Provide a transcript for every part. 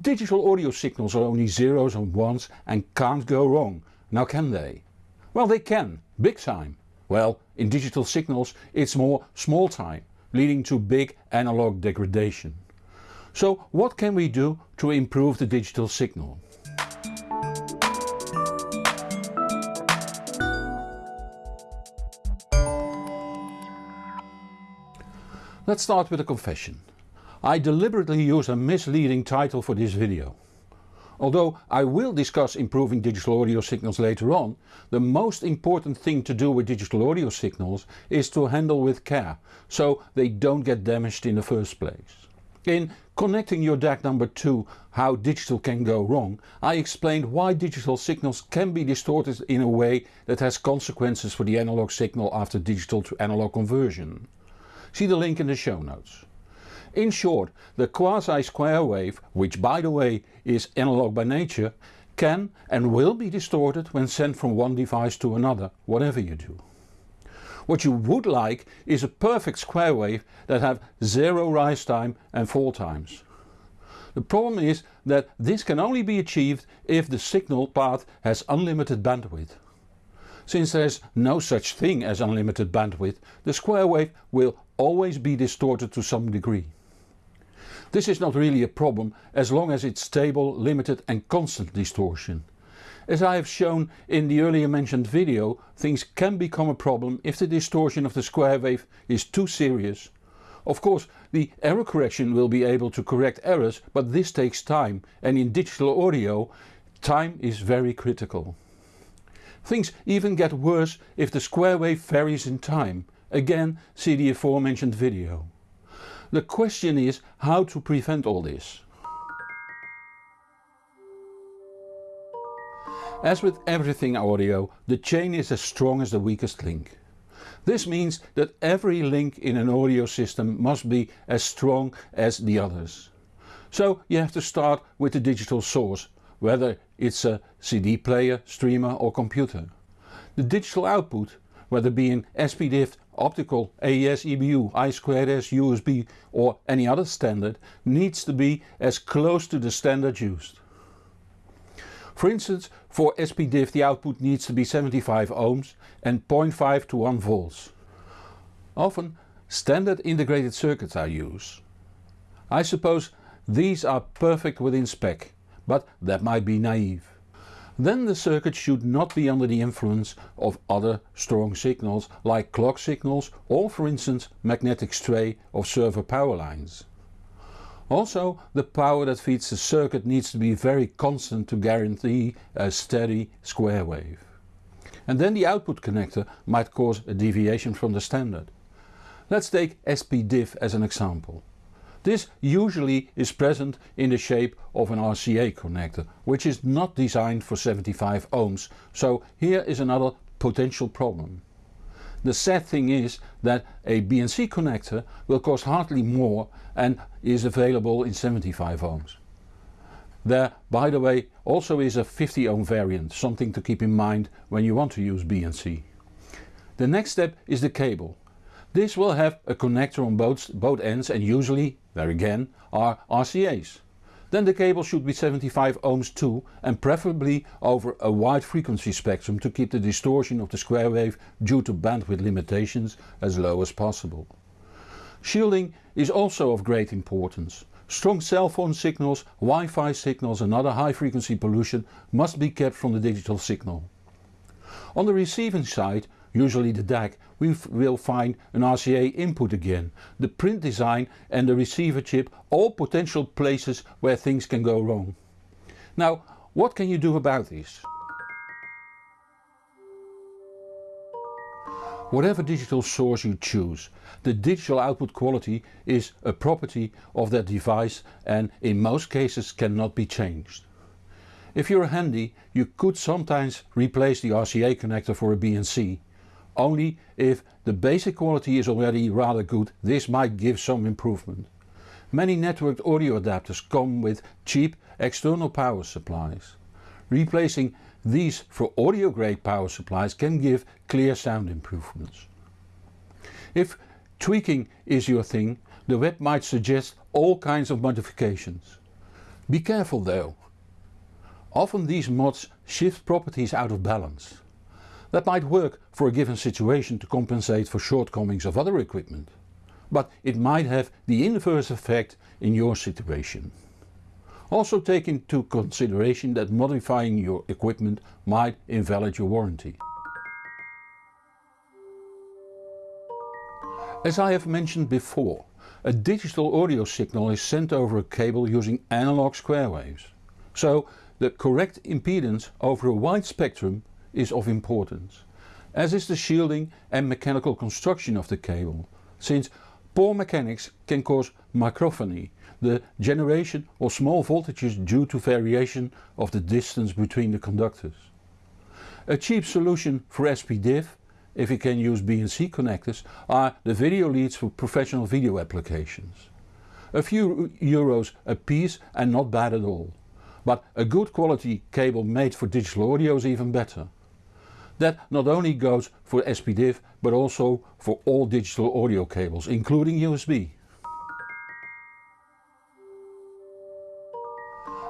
Digital audio signals are only zeros and ones and can't go wrong, now can they? Well they can, big time. Well in digital signals it's more small time, leading to big analog degradation. So what can we do to improve the digital signal? Let's start with a confession. I deliberately use a misleading title for this video. Although I will discuss improving digital audio signals later on, the most important thing to do with digital audio signals is to handle with care, so they don't get damaged in the first place. In Connecting your DAC number 2 How Digital Can Go Wrong I explained why digital signals can be distorted in a way that has consequences for the analog signal after digital to analog conversion. See the link in the show notes. In short, the quasi-square wave, which by the way is analog by nature, can and will be distorted when sent from one device to another, whatever you do. What you would like is a perfect square wave that have zero rise time and fall times. The problem is that this can only be achieved if the signal path has unlimited bandwidth. Since there is no such thing as unlimited bandwidth, the square wave will always be distorted to some degree. This is not really a problem as long as it's stable, limited and constant distortion. As I have shown in the earlier mentioned video, things can become a problem if the distortion of the square wave is too serious. Of course the error correction will be able to correct errors but this takes time and in digital audio time is very critical. Things even get worse if the square wave varies in time, again see the aforementioned video. The question is how to prevent all this. As with everything audio, the chain is as strong as the weakest link. This means that every link in an audio system must be as strong as the others. So you have to start with the digital source whether it's a CD player, streamer or computer. The digital output, whether being SPDIF, optical, AES, EBU, I2S, USB or any other standard, needs to be as close to the standard used. For instance, for SPDIF the output needs to be 75 ohms and 0.5 to 1 volts. Often standard integrated circuits are used. I suppose these are perfect within spec but that might be naive. Then the circuit should not be under the influence of other strong signals like clock signals or for instance magnetic stray of server power lines. Also the power that feeds the circuit needs to be very constant to guarantee a steady square wave. And then the output connector might cause a deviation from the standard. Let's take SPDIF as an example. This usually is present in the shape of an RCA connector, which is not designed for 75 ohms, so here is another potential problem. The sad thing is that a BNC connector will cost hardly more and is available in 75 ohms. There by the way also is a 50 ohm variant, something to keep in mind when you want to use BNC. The next step is the cable. This will have a connector on both, both ends and usually, there again, are RCA's. Then the cable should be 75 ohms too and preferably over a wide frequency spectrum to keep the distortion of the square wave due to bandwidth limitations as low as possible. Shielding is also of great importance. Strong cell phone signals, Wi-Fi signals and other high frequency pollution must be kept from the digital signal. On the receiving side usually the DAC, we will find an RCA input again, the print design and the receiver chip all potential places where things can go wrong. Now what can you do about this? Whatever digital source you choose, the digital output quality is a property of that device and in most cases cannot be changed. If you're handy you could sometimes replace the RCA connector for a BNC only if the basic quality is already rather good this might give some improvement. Many networked audio adapters come with cheap external power supplies. Replacing these for audio grade power supplies can give clear sound improvements. If tweaking is your thing, the web might suggest all kinds of modifications. Be careful though. Often these mods shift properties out of balance. That might work for a given situation to compensate for shortcomings of other equipment, but it might have the inverse effect in your situation. Also take into consideration that modifying your equipment might invalid your warranty. As I have mentioned before, a digital audio signal is sent over a cable using analog square waves. So the correct impedance over a wide spectrum is of importance, as is the shielding and mechanical construction of the cable, since poor mechanics can cause microphony, the generation of small voltages due to variation of the distance between the conductors. A cheap solution for SPDIF if you can use BNC connectors, are the video leads for professional video applications. A few euros a piece and not bad at all. But a good quality cable made for digital audio is even better. That not only goes for SPDIF but also for all digital audio cables, including USB.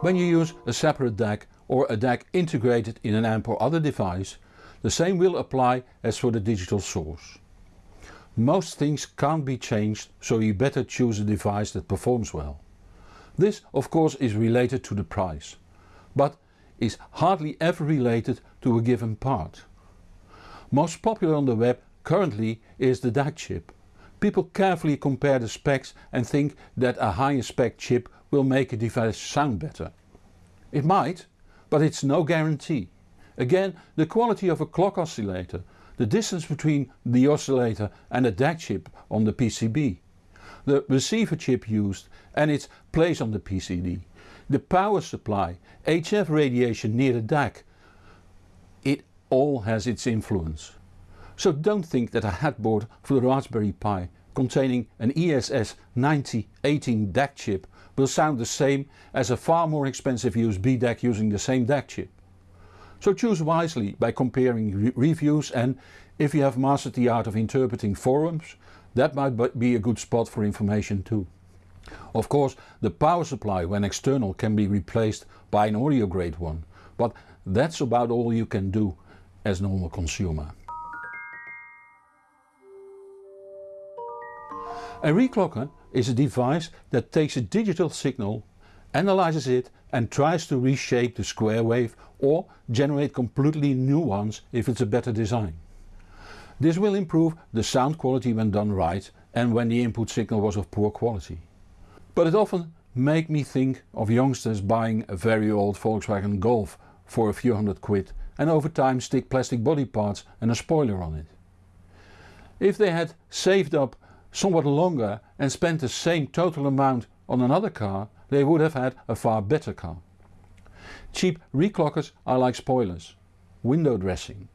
When you use a separate DAC or a DAC integrated in an amp or other device, the same will apply as for the digital source. Most things can't be changed so you better choose a device that performs well. This of course is related to the price, but is hardly ever related to a given part. Most popular on the web currently is the DAC chip. People carefully compare the specs and think that a higher spec chip will make a device sound better. It might, but it's no guarantee. Again the quality of a clock oscillator, the distance between the oscillator and the DAC chip on the PCB, the receiver chip used and its place on the PCB, the power supply, HF radiation near the DAC, all has its influence. So don't think that a headboard for the Raspberry Pi containing an ESS 9018 DAC chip will sound the same as a far more expensive USB DAC using the same DAC chip. So choose wisely by comparing re reviews and if you have mastered the art of interpreting forums, that might be a good spot for information too. Of course the power supply when external can be replaced by an audio grade one, but that's about all you can do as normal consumer. A reclocker is a device that takes a digital signal analyzes it and tries to reshape the square wave or generate completely new ones if it's a better design. This will improve the sound quality when done right and when the input signal was of poor quality. But it often make me think of youngsters buying a very old Volkswagen Golf for a few hundred quid and over time stick plastic body parts and a spoiler on it. If they had saved up somewhat longer and spent the same total amount on another car they would have had a far better car. Cheap reclockers are like spoilers, window dressing.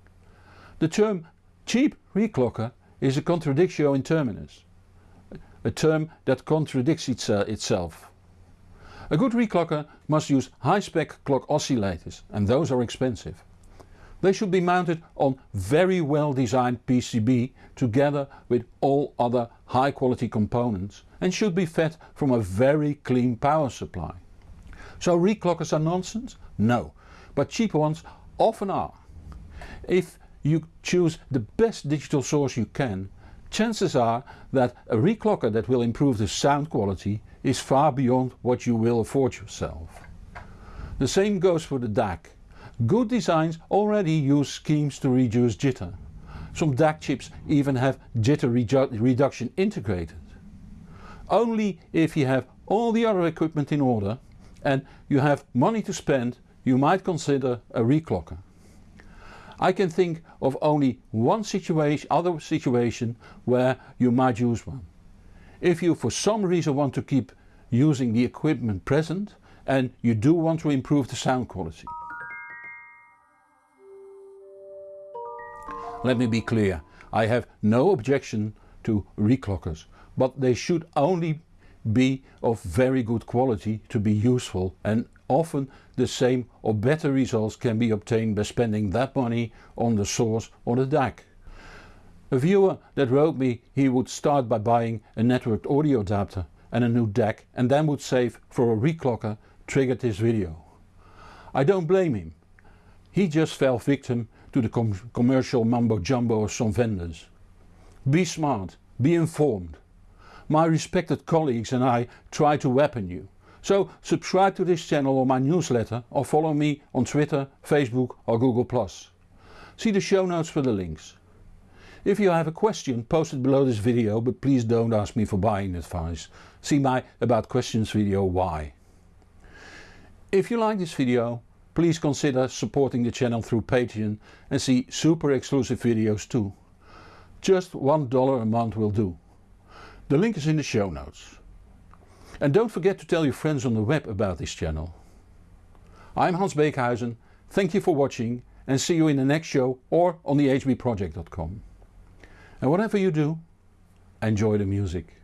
The term cheap reclocker is a contradictio in terminus, a term that contradicts uh, itself. A good reclocker must use high spec clock oscillators and those are expensive. They should be mounted on very well designed PCB together with all other high quality components and should be fed from a very clean power supply. So reclockers are nonsense? No, but cheap ones often are. If you choose the best digital source you can, chances are that a reclocker that will improve the sound quality is far beyond what you will afford yourself. The same goes for the DAC. Good designs already use schemes to reduce jitter. Some DAC chips even have jitter reduction integrated. Only if you have all the other equipment in order and you have money to spend you might consider a reclocker. I can think of only one situation, other situation where you might use one. If you for some reason want to keep using the equipment present and you do want to improve the sound quality. Let me be clear, I have no objection to reclockers, but they should only be of very good quality to be useful and often the same or better results can be obtained by spending that money on the source or the DAC. A viewer that wrote me he would start by buying a networked audio adapter and a new DAC and then would save for a reclocker triggered this video. I don't blame him. He just fell victim to the com commercial mumbo jumbo of some vendors. Be smart, be informed. My respected colleagues and I try to weapon you. So subscribe to this channel or my newsletter or follow me on Twitter, Facebook or Google+. See the show notes for the links. If you have a question post it below this video but please don't ask me for buying advice. See my about questions video why. If you like this video please consider supporting the channel through Patreon and see super exclusive videos too. Just $1 a month will do. The link is in the show notes. And don't forget to tell your friends on the web about this channel. I'm Hans Beekhuizen, thank you for watching and see you in the next show or on the hbproject.com. And whatever you do, enjoy the music.